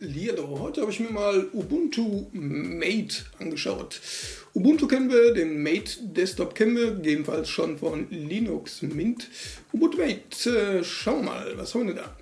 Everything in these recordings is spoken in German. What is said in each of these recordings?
Hallihallo, heute habe ich mir mal Ubuntu Mate angeschaut. Ubuntu kennen wir, den Mate Desktop kennen wir, jedenfalls schon von Linux Mint. Ubuntu Mate, äh, schauen wir mal, was haben wir denn da?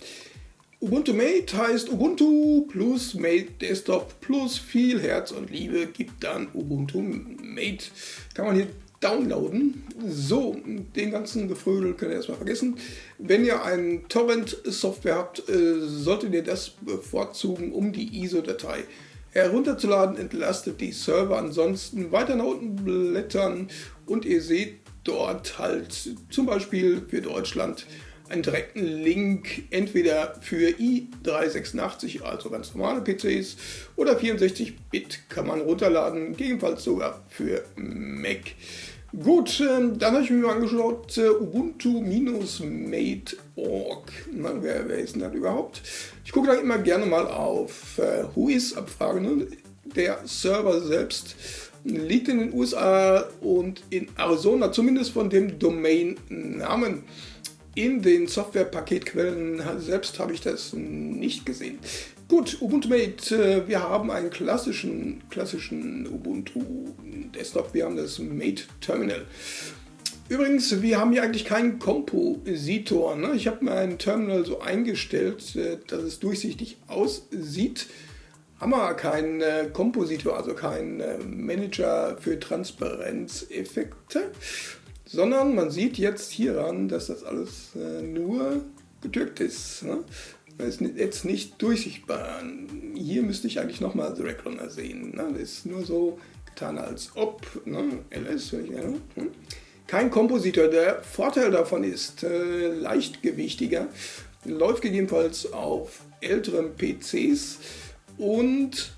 Ubuntu Mate heißt Ubuntu plus Mate Desktop plus viel Herz und Liebe gibt dann Ubuntu Mate. Kann man hier downloaden. So, den ganzen Gefrödel könnt ihr erstmal vergessen. Wenn ihr ein Torrent-Software habt, äh, solltet ihr das bevorzugen, um die ISO-Datei herunterzuladen. Entlastet die Server ansonsten weiter nach unten blättern und ihr seht dort halt zum Beispiel für Deutschland einen direkten Link entweder für i386, also ganz normale PCs, oder 64-Bit kann man runterladen, gegebenenfalls sogar für Mac. Gut, ähm, dann habe ich mir mal angeschaut, äh, Ubuntu-Mate.org. Wer, wer ist denn das überhaupt? Ich gucke da immer gerne mal auf äh, Whois-Abfrage. Ne? Der Server selbst liegt in den USA und in Arizona, zumindest von dem Domain-Namen. In den Software-Paketquellen selbst habe ich das nicht gesehen. Gut, Ubuntu Mate, äh, wir haben einen klassischen, klassischen Ubuntu Desktop, wir haben das Mate Terminal. Übrigens, wir haben hier eigentlich keinen Kompositor. Ne? Ich habe mein Terminal so eingestellt, äh, dass es durchsichtig aussieht. Haben wir keinen äh, Kompositor, also keinen Manager für Transparenzeffekte sondern man sieht jetzt hieran, dass das alles äh, nur gedrückt ist. Ne? Das ist jetzt nicht durchsichtbar. Hier müsste ich eigentlich nochmal The Runner sehen. Ne? Das ist nur so getan als ob, ne? ls, ich, ja, hm? Kein Kompositor. Der Vorteil davon ist äh, leichtgewichtiger, läuft gegebenenfalls auf älteren PCs und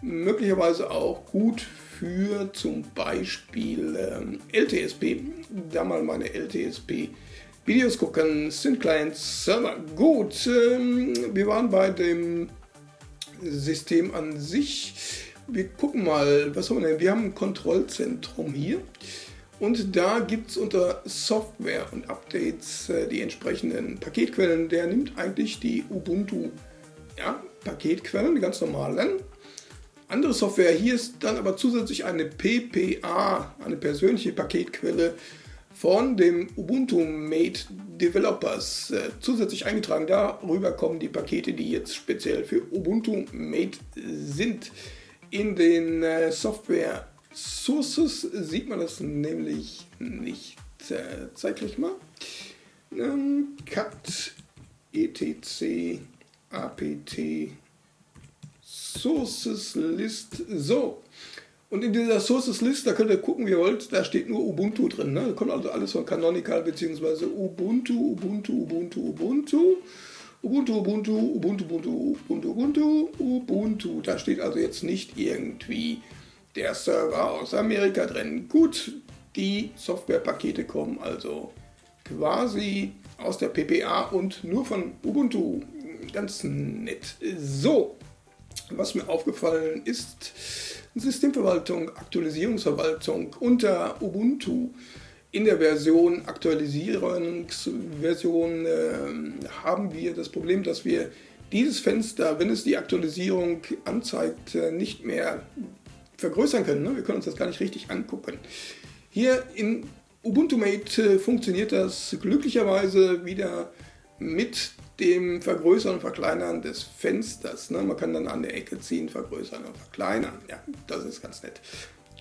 möglicherweise auch gut für zum Beispiel ähm, LTSP. Da mal meine LTSP Videos gucken, sind Clients Server. Gut, ähm, wir waren bei dem System an sich. Wir gucken mal, was haben wir denn? Wir haben ein Kontrollzentrum hier. Und da gibt es unter Software und Updates äh, die entsprechenden Paketquellen. Der nimmt eigentlich die Ubuntu ja, Paketquellen, die ganz normalen, andere Software, hier ist dann aber zusätzlich eine PPA, eine persönliche Paketquelle von dem Ubuntu Mate Developers äh, zusätzlich eingetragen. Darüber kommen die Pakete, die jetzt speziell für Ubuntu Mate sind. In den äh, Software Sources sieht man das nämlich nicht. Äh, zeitlich mal. Ähm, cat etc apt Sources List. So. Und in dieser Sources List, da könnt ihr gucken, wie ihr wollt, da steht nur Ubuntu drin. Ne? Da kommt also alles von Canonical bzw. Ubuntu, Ubuntu, Ubuntu, Ubuntu. Ubuntu, Ubuntu, Ubuntu, Ubuntu, Ubuntu, Ubuntu, Ubuntu. Da steht also jetzt nicht irgendwie der Server aus Amerika drin. Gut, die Softwarepakete kommen also quasi aus der PPA und nur von Ubuntu. Ganz nett. So, was mir aufgefallen ist, Systemverwaltung, Aktualisierungsverwaltung unter Ubuntu in der Version Aktualisierungsversion äh, haben wir das Problem, dass wir dieses Fenster, wenn es die Aktualisierung anzeigt, äh, nicht mehr vergrößern können. Ne? Wir können uns das gar nicht richtig angucken. Hier in Ubuntu Mate äh, funktioniert das glücklicherweise wieder mit dem Vergrößern und Verkleinern des Fensters. Ne? Man kann dann an der Ecke ziehen, vergrößern und verkleinern. Ja, das ist ganz nett.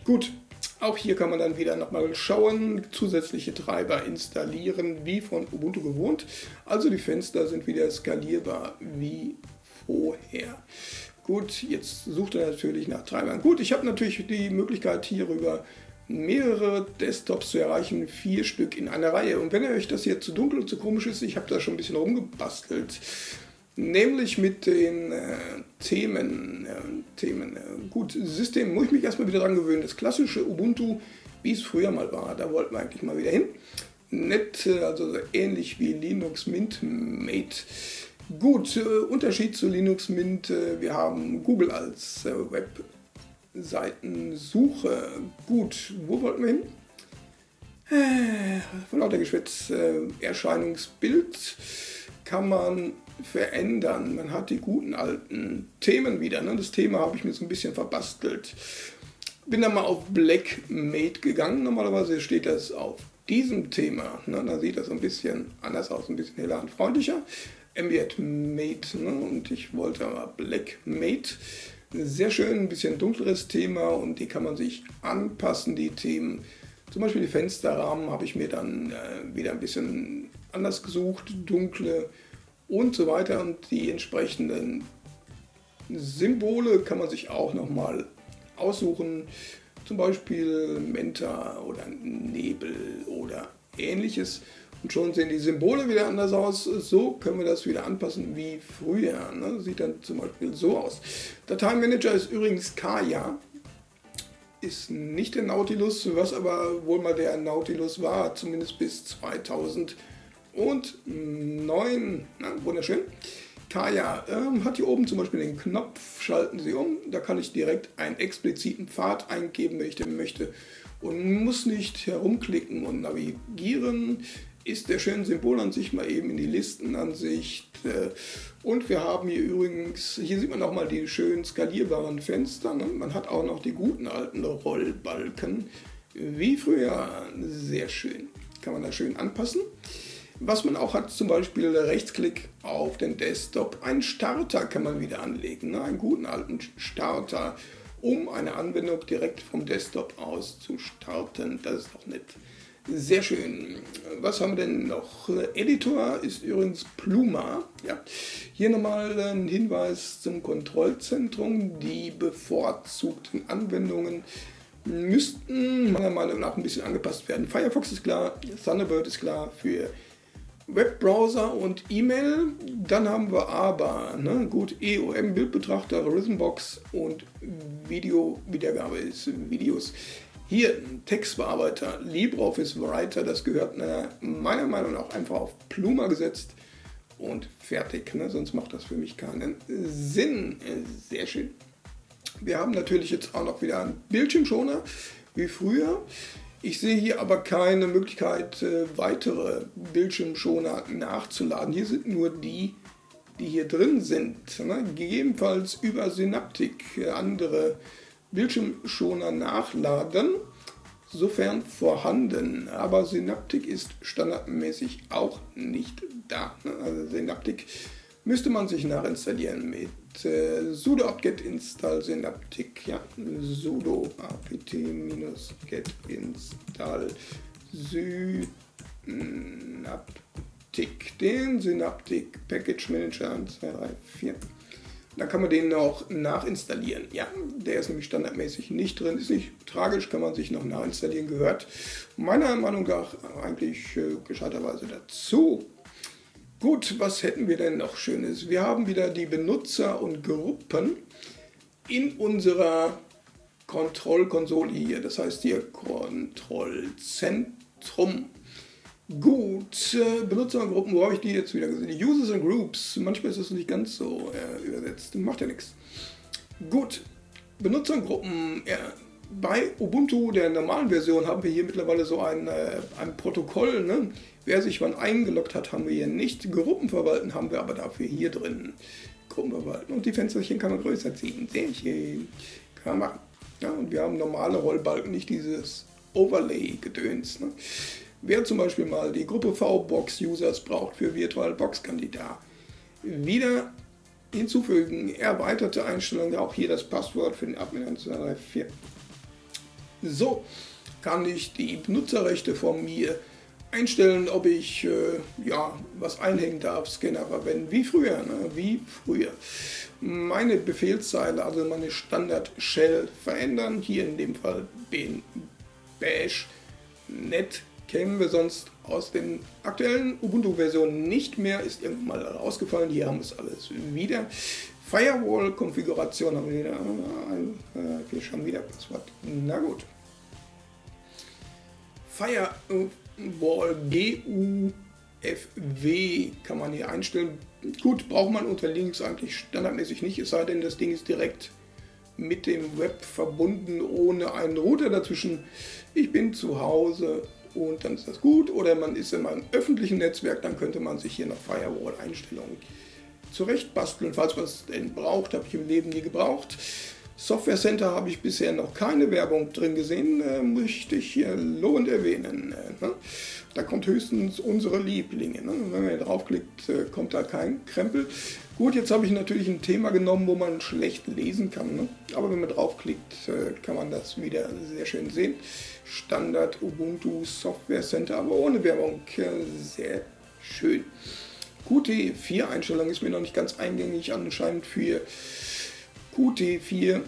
Gut, auch hier kann man dann wieder nochmal schauen, zusätzliche Treiber installieren, wie von Ubuntu gewohnt. Also die Fenster sind wieder skalierbar wie vorher. Gut, jetzt sucht er natürlich nach Treibern. Gut, ich habe natürlich die Möglichkeit hierüber mehrere Desktops zu erreichen, vier Stück in einer Reihe. Und wenn euch das hier zu dunkel und zu komisch ist, ich habe da schon ein bisschen rumgebastelt, nämlich mit den äh, Themen. Äh, Themen. Äh, gut, System muss ich mich erstmal wieder dran gewöhnen. Das klassische Ubuntu, wie es früher mal war, da wollten wir eigentlich mal wieder hin. Nett, äh, also ähnlich wie Linux Mint Mate. Gut, äh, Unterschied zu Linux Mint, wir haben Google als Web Seitensuche. Gut, wo wollten wir hin? Äh, von lauter Geschwätz, äh, Erscheinungsbild kann man verändern. Man hat die guten alten Themen wieder. Ne? Das Thema habe ich mir so ein bisschen verbastelt. Bin dann mal auf Blackmate gegangen. Normalerweise steht das auf diesem Thema. Ne? Da sieht das ein bisschen anders aus, ein bisschen heller und freundlicher. Ambient Mate ne? und ich wollte aber Blackmate. Sehr schön, ein bisschen dunkleres Thema und die kann man sich anpassen, die Themen. Zum Beispiel die Fensterrahmen habe ich mir dann äh, wieder ein bisschen anders gesucht, dunkle und so weiter. Und die entsprechenden Symbole kann man sich auch nochmal aussuchen. Zum Beispiel Menta oder Nebel oder ähnliches. Und schon sehen die Symbole wieder anders aus. So können wir das wieder anpassen wie früher. Ne? Sieht dann zum Beispiel so aus. Dateimanager ist übrigens Kaya. Ist nicht der Nautilus, was aber wohl mal der Nautilus war, zumindest bis 2009. Na, wunderschön. Kaya ähm, hat hier oben zum Beispiel den Knopf, schalten Sie um. Da kann ich direkt einen expliziten Pfad eingeben, wenn ich den möchte. Und muss nicht herumklicken und navigieren ist der schöne Symbolansicht mal eben in die Listenansicht. Äh, und wir haben hier übrigens, hier sieht man auch mal die schön skalierbaren Fenster. Ne? Man hat auch noch die guten alten Rollbalken, wie früher. Sehr schön. Kann man da schön anpassen. Was man auch hat, zum Beispiel Rechtsklick auf den Desktop. Ein Starter kann man wieder anlegen, ne? einen guten alten Starter, um eine Anwendung direkt vom Desktop aus zu starten. Das ist doch nett. Sehr schön. Was haben wir denn noch? Editor ist übrigens Pluma. Ja. Hier nochmal ein Hinweis zum Kontrollzentrum. Die bevorzugten Anwendungen müssten meiner Meinung nach ein bisschen angepasst werden. Firefox ist klar, Thunderbird ist klar für Webbrowser und E-Mail. Dann haben wir aber, ne, gut, EOM, Bildbetrachter, Rhythmbox und Video-Wiedergabe ist Videos. Hier Textbearbeiter, LibreOffice Writer, das gehört ne, meiner Meinung nach einfach auf Pluma gesetzt und fertig. Ne? Sonst macht das für mich keinen Sinn. Sehr schön. Wir haben natürlich jetzt auch noch wieder einen Bildschirmschoner, wie früher. Ich sehe hier aber keine Möglichkeit, äh, weitere Bildschirmschoner nachzuladen. Hier sind nur die, die hier drin sind. Ne? Gegebenenfalls über Synaptik äh, andere Bildschirmschoner nachladen, sofern vorhanden. Aber Synaptik ist standardmäßig auch nicht da. Also Synaptik müsste man sich nachinstallieren mit äh, sudo apt-get install synaptik. Ja, sudo apt-get install synaptik. Den Synaptik Package Manager 2, 3, 4. Dann kann man den noch nachinstallieren. Ja, der ist nämlich standardmäßig nicht drin. Ist nicht tragisch, kann man sich noch nachinstallieren, gehört meiner Meinung nach eigentlich äh, gescheiterweise dazu. Gut, was hätten wir denn noch Schönes? Wir haben wieder die Benutzer und Gruppen in unserer Kontrollkonsole hier. Das heißt hier Kontrollzentrum. Gut, äh, Benutzergruppen, wo habe ich die jetzt wieder gesehen? Users and Groups, manchmal ist das nicht ganz so äh, übersetzt, macht ja nichts. Gut, Benutzergruppen, ja, bei Ubuntu, der normalen Version, haben wir hier mittlerweile so ein, äh, ein Protokoll. Ne? Wer sich wann eingeloggt hat, haben wir hier nicht. Gruppen verwalten haben wir aber dafür hier drin. Gruppen verwalten. Und die Fensterchen kann man größer ziehen. Sehr schön. Kann man machen. Ja, und wir haben normale Rollbalken, nicht dieses Overlay-Gedöns. Ne? Wer zum Beispiel mal die Gruppe V-Box-Users braucht für VirtualBox, kann die da wieder hinzufügen. Erweiterte Einstellungen, auch hier das Passwort für den Admin 1234. So kann ich die Benutzerrechte von mir einstellen, ob ich äh, ja, was einhängen darf, Scanner verwenden, wie früher, ne? wie früher. Meine Befehlszeile, also meine Standard-Shell verändern, hier in dem Fall bin bash net kennen wir sonst aus den aktuellen Ubuntu-Versionen nicht mehr, ist irgendwann mal rausgefallen. Hier haben wir es alles wieder. Firewall-Konfiguration haben wir wieder. Äh, wir schauen wieder Passwort. Na gut. Firewall GUFW kann man hier einstellen. Gut, braucht man unter Linux eigentlich standardmäßig nicht, es sei denn, das Ding ist direkt mit dem Web verbunden, ohne einen Router dazwischen. Ich bin zu Hause und dann ist das gut. Oder man ist in einem öffentlichen Netzwerk, dann könnte man sich hier noch Firewall-Einstellungen zurecht basteln, falls man es denn braucht, habe ich im Leben nie gebraucht. Software Center habe ich bisher noch keine Werbung drin gesehen, äh, möchte ich hier lobend erwähnen. Äh, ne? Da kommt höchstens unsere Lieblinge. Ne? Wenn man hier draufklickt, äh, kommt da kein Krempel. Gut, jetzt habe ich natürlich ein Thema genommen, wo man schlecht lesen kann. Ne? Aber wenn man draufklickt, äh, kann man das wieder sehr schön sehen. Standard Ubuntu Software Center, aber ohne Werbung. Äh, sehr schön. Qt4-Einstellung ist mir noch nicht ganz eingängig anscheinend für Qt4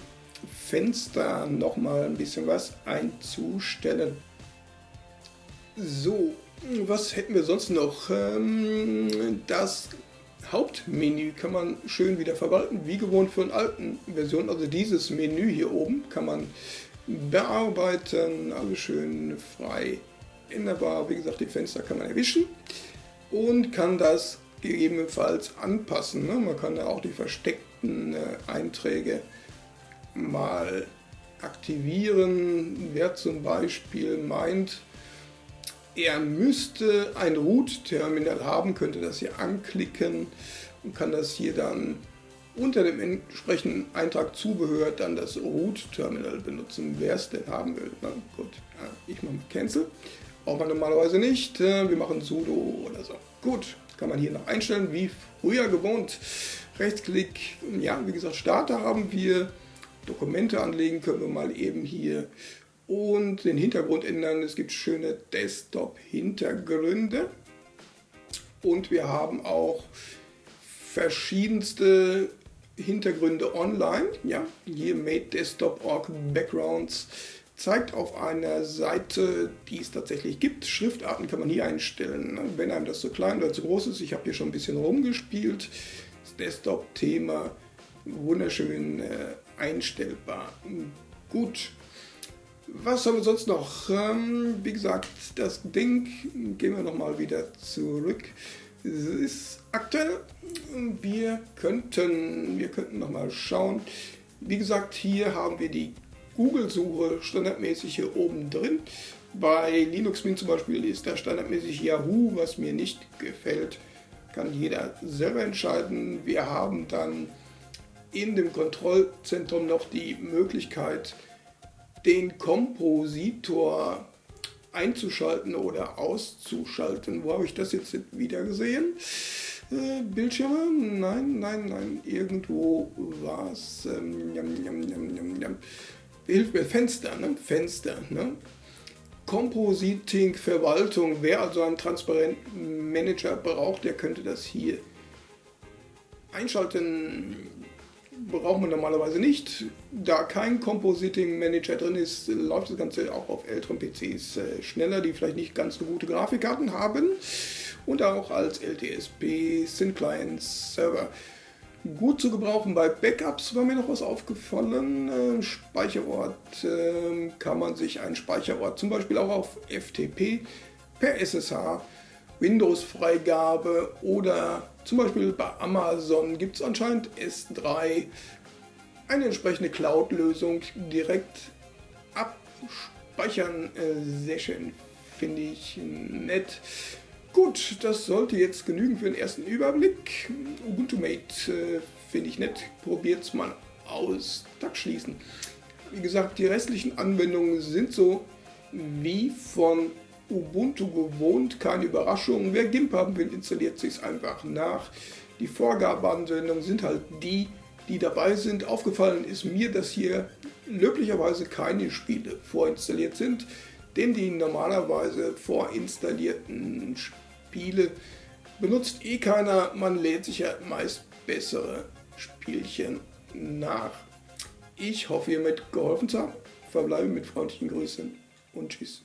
Fenster nochmal ein bisschen was einzustellen. So, was hätten wir sonst noch? Ähm, das Hauptmenü kann man schön wieder verwalten, wie gewohnt für eine alten Version. Also dieses Menü hier oben kann man bearbeiten, alles schön frei änderbar. Wie gesagt, die Fenster kann man erwischen und kann das gegebenenfalls anpassen. Ne? Man kann da auch die versteckten äh, Einträge mal aktivieren. Wer zum Beispiel meint, er müsste ein Root-Terminal haben, könnte das hier anklicken und kann das hier dann unter dem entsprechenden Eintrag Zubehör dann das Root-Terminal benutzen, wer es denn haben will. Na gut, ja, ich mache Cancel. Braucht man normalerweise nicht. Äh, wir machen sudo oder so. Gut, kann man hier noch einstellen, wie früher gewohnt. Rechtsklick, ja, wie gesagt, Starter haben wir. Dokumente anlegen können wir mal eben hier und den Hintergrund ändern. Es gibt schöne Desktop-Hintergründe und wir haben auch verschiedenste Hintergründe online. Ja, hier Made Desktop Org Backgrounds zeigt auf einer Seite, die es tatsächlich gibt. Schriftarten kann man hier einstellen, wenn einem das zu klein oder zu groß ist. Ich habe hier schon ein bisschen rumgespielt. Das Desktop-Thema wunderschön äh, einstellbar. Gut. Was haben wir sonst noch? Ähm, wie gesagt, das Ding, gehen wir nochmal wieder zurück. Es ist aktuell. Wir könnten, wir könnten nochmal schauen. Wie gesagt, hier haben wir die Google-Suche standardmäßig hier oben drin. Bei Linux Mint zum Beispiel ist da standardmäßig Yahoo, was mir nicht gefällt. Kann jeder selber entscheiden. Wir haben dann in dem Kontrollzentrum noch die Möglichkeit, den Kompositor einzuschalten oder auszuschalten. Wo habe ich das jetzt wieder gesehen? Äh, Bildschirme? Nein, nein, nein, irgendwo war es. Ähm, hilft mir Fenster, ne? Fenster, ne? Compositing Verwaltung, wer also einen transparenten Manager braucht, der könnte das hier einschalten. Braucht man normalerweise nicht. Da kein Compositing Manager drin ist, läuft das Ganze auch auf älteren PCs äh, schneller, die vielleicht nicht ganz so gute Grafikkarten haben. Und auch als LTSP, Syn Clients, Server gut zu gebrauchen. Bei Backups war mir noch was aufgefallen. Speicherort äh, kann man sich einen Speicherort zum Beispiel auch auf FTP per SSH, Windows-Freigabe oder zum Beispiel bei Amazon gibt es anscheinend S3 eine entsprechende Cloud-Lösung direkt abspeichern. Äh, sehr schön, finde ich nett. Gut, das sollte jetzt genügen für den ersten Überblick. Ubuntu Mate äh, finde ich nett. Probiert es mal aus. Tag schließen. Wie gesagt, die restlichen Anwendungen sind so wie von Ubuntu gewohnt. Keine Überraschung. Wer GIMP haben will, installiert sich es einfach nach. Die Vorgabeanwendungen sind halt die, die dabei sind. Aufgefallen ist mir, dass hier löblicherweise keine Spiele vorinstalliert sind, denn die normalerweise vorinstallierten Spiele Spiele benutzt eh keiner. Man lädt sich ja meist bessere Spielchen nach. Ich hoffe, ihr mit geholfen zu haben. Verbleibe mit freundlichen Grüßen und tschüss.